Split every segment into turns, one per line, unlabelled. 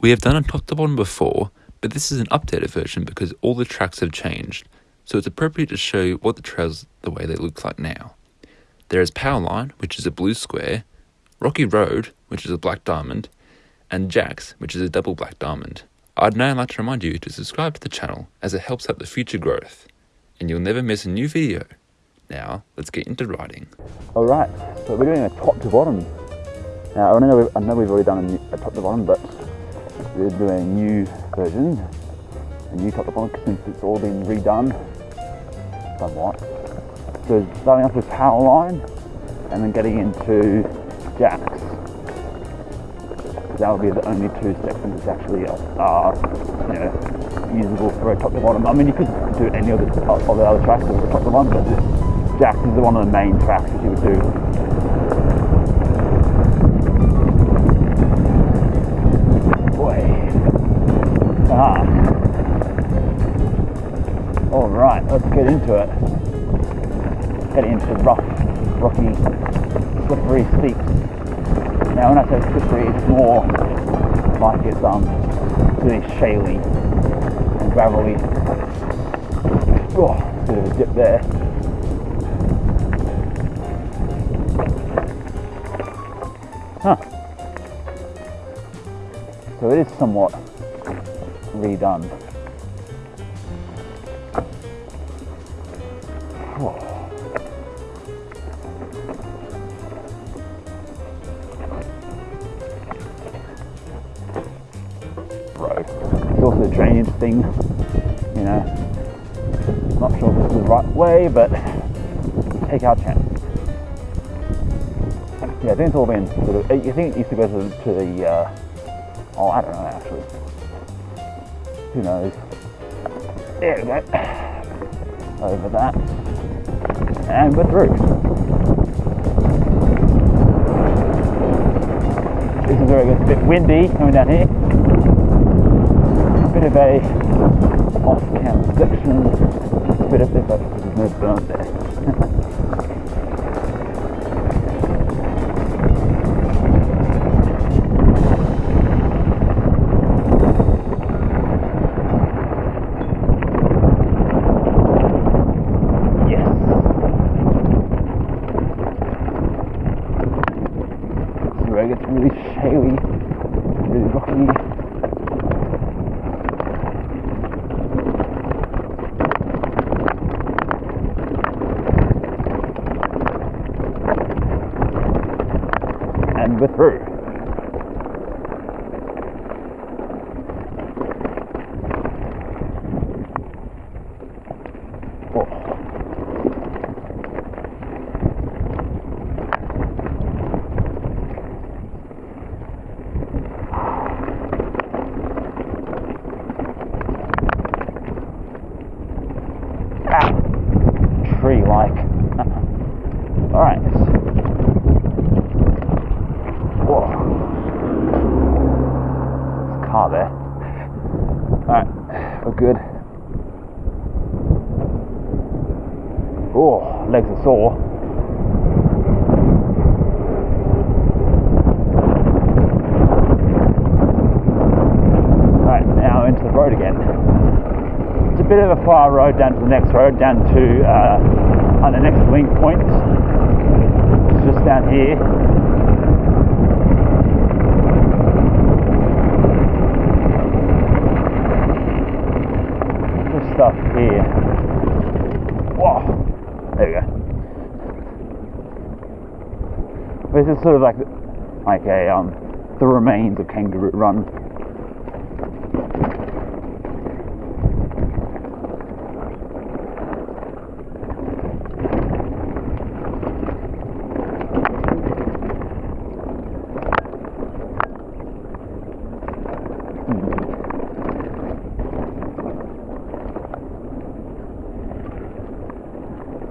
We have done a top to bottom before, but this is an updated version because all the tracks have changed, so it's appropriate to show you what the trails the way they look like now. There is Powerline, which is a blue square, Rocky Road, which is a black diamond, and Jacks, which is a double black diamond. I'd now like to remind you to subscribe to the channel as it helps out the future growth, and you'll never miss a new video. Now, let's get into riding.
Alright, so we're doing a top to bottom. Now, I know we've, I know we've already done a, new, a top to bottom, but we're doing a new version, a new top to bottom since it's all been redone somewhat. So starting off with power line and then getting into jacks. That will be the only two sections that actually are, you know, usable for a top to bottom. I mean, you could do any of the, of the other tracks as a top to bottom, but jacks is one of the main tracks that you would do. Get into it. Getting into rough, rocky, slippery steeps. Now, when I say slippery, it's more like it's um really shaly and gravelly. Oh, bit of a dip there. Huh. So it is somewhat redone. Road. It's also a drainage thing, you know. Not sure this is the right way, but take our chance. Yeah, I think it's all been sort of. I think it used to go to, to the. Uh, oh, I don't know actually. Who knows? There we go. Over that. And we're through. This is where it gets a bit windy coming down here. A bit of a off cam section. A bit of this, there's no burn there. And we're through. Oh. Ah, tree like. Alright. Whoa. There's a car there. Alright, we're good. Oh, legs are sore. Alright, now into the road again. It's a bit of a far road down to the next road, down to uh, on the next link point. It's just down here. Just stuff here. Whoa! There we go. This is sort of like like a um the remains of Kangaroo Run.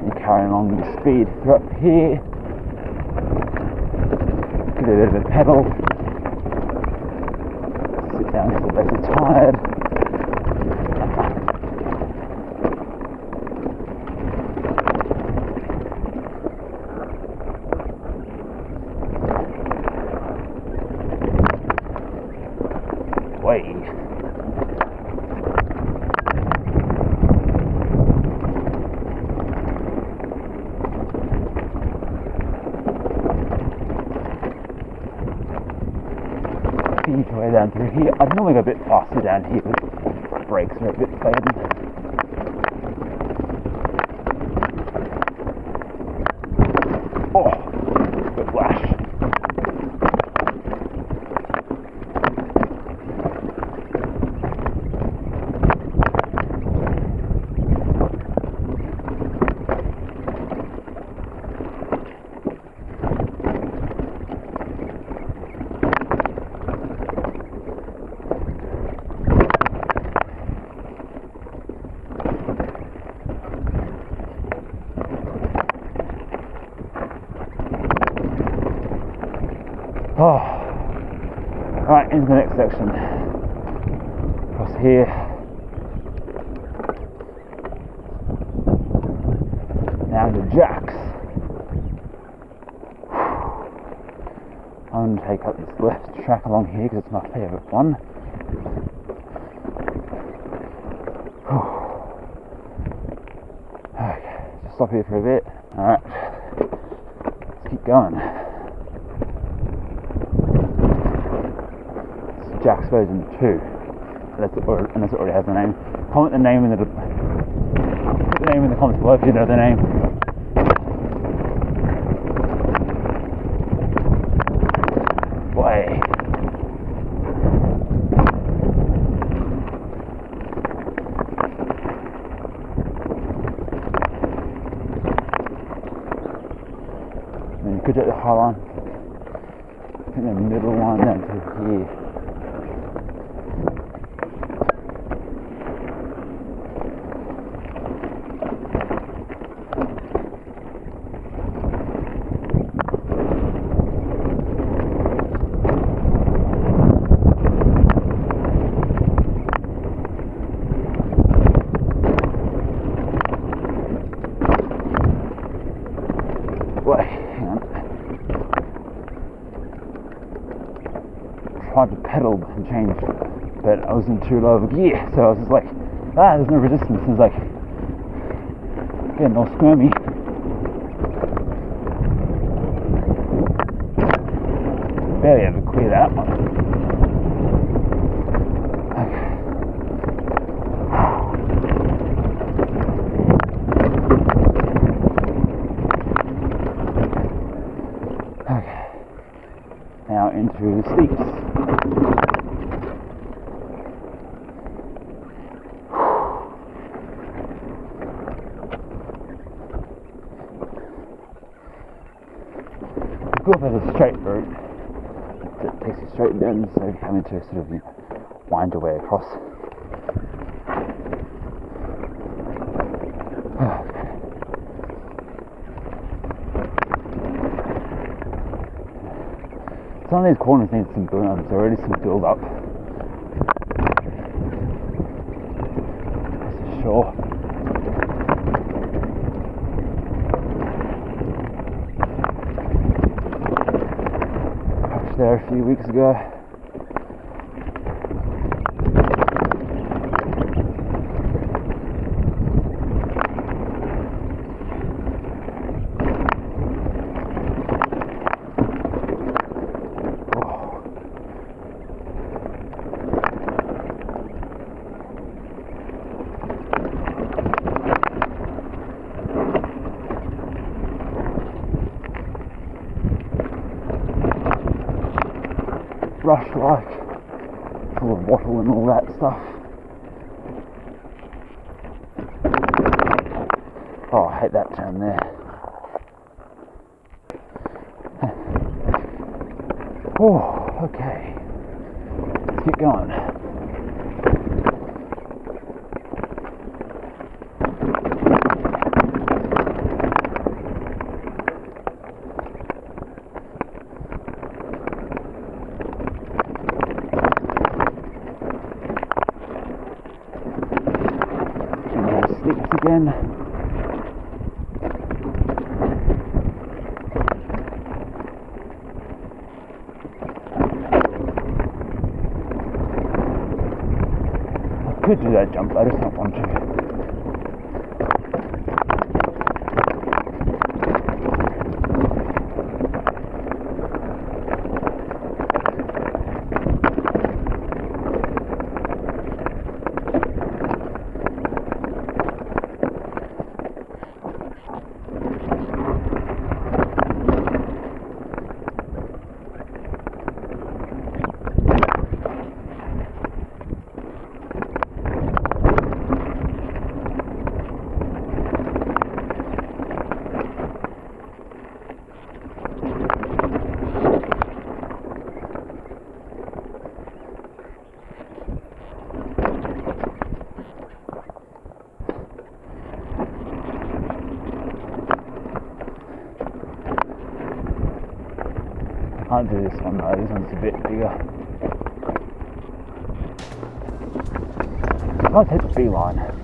and carrying along the speed through up here. Give it a bit of a pedal. Sit down because I'm tired. Way. Speed way down through here. I'd normally go a bit faster down here, but brakes are a bit fading. Oh, whiplash. Oh, right into the next section. Across here. Now the jacks. I'm going to take up this left track along here because it's my favourite one. Okay, just stop here for a bit. Alright, let's keep going. Jack's version 2. Unless it, or, unless it already has a name. Comment the name in the the name in the comments below if you know the name. You could take the high line. I the middle line down to here. Wait, hang on. Tried to pedal and change, but I was in too low of a gear, so I was just like, ah, there's no resistance. It's like getting all squirmy. Barely ever clear that one. Okay. Okay. Now into the steeps. Go if a straight route that takes you straight down instead of having to sort of you know, wind your way across. Some of these corners need some build um, up, There's already some build up. That's for sure. Parked there a few weeks ago. Brush like full of wattle and all that stuff. Oh, I hate that turn there. Oh, okay. Let's get going. 그 뒤에 잠바를 삼고 can't do this one though, this one's a bit bigger. Let's hit the beeline.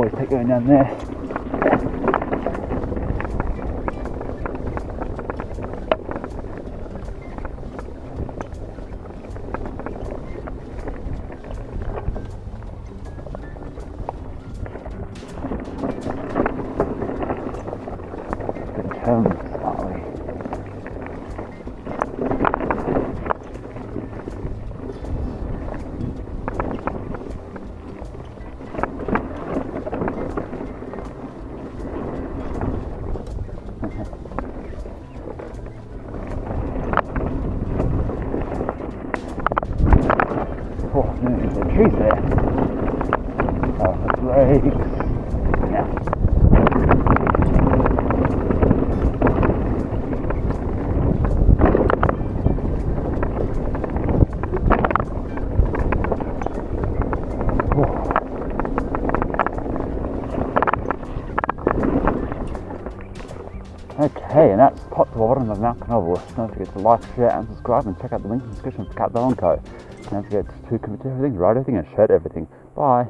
I always take going down there. trees bottom of Mount Canoble. Don't forget to like, share, and subscribe, and check out the link in the description for Cat Bell & Co. Don't forget to commit to everything, write everything, and share everything. Bye.